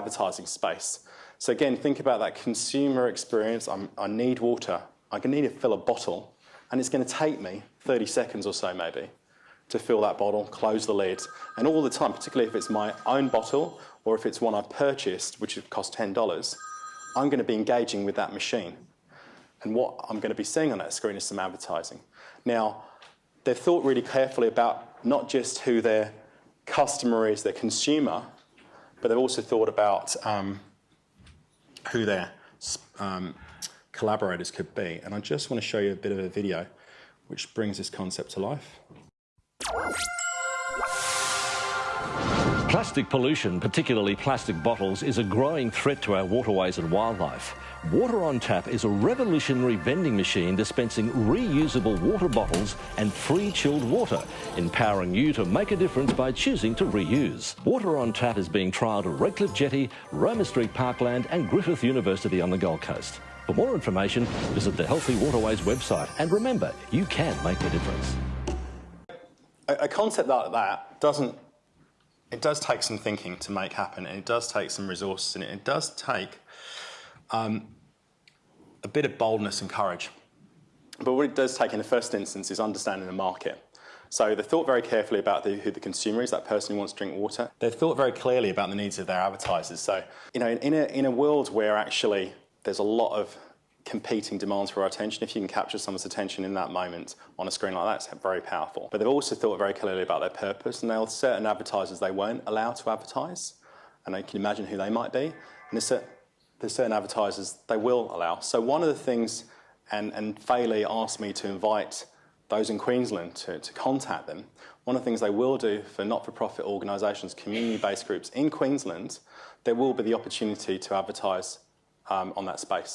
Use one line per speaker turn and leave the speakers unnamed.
advertising space. So again, think about that consumer experience. I'm, i need water. To need to fill a bottle, and it's going to take me 30 seconds or so maybe to fill that bottle, close the lid, and all the time, particularly if it's my own bottle or if it's one I've purchased, which would cost $10, I'm going to be engaging with that machine. And what I'm going to be seeing on that screen is some advertising. Now, they've thought really carefully about not just who their customer is, their consumer, but they've also thought about um, who their um, collaborators could be. And I just want to show you a bit of a video which brings this concept to life.
Plastic pollution, particularly plastic bottles, is a growing threat to our waterways and wildlife. Water on Tap is a revolutionary vending machine dispensing reusable water bottles and free chilled water, empowering you to make a difference by choosing to reuse. Water on Tap is being trialled at Redcliffe Jetty, Roma Street Parkland and Griffith University on the Gold Coast. For more information, visit the Healthy Waterways website and remember, you can make a difference.
A, a concept like that doesn't it does take some thinking to make happen, and it does take some resources, and it does take um, a bit of boldness and courage. But what it does take in the first instance is understanding the market. So they've thought very carefully about the, who the consumer is, that person who wants to drink water. They've thought very clearly about the needs of their advertisers. So, you know, in a, in a world where actually there's a lot of competing demands for our attention. If you can capture someone's attention in that moment on a screen like that, it's very powerful. But they've also thought very clearly about their purpose, and there are certain advertisers they won't allow to advertise, and you can imagine who they might be. And there's, certain advertisers they will allow. So one of the things, and, and Fairley asked me to invite those in Queensland to, to contact them. One of the things they will do for not-for-profit organisations, community-based groups in Queensland, there will be the opportunity to advertise um, on that space.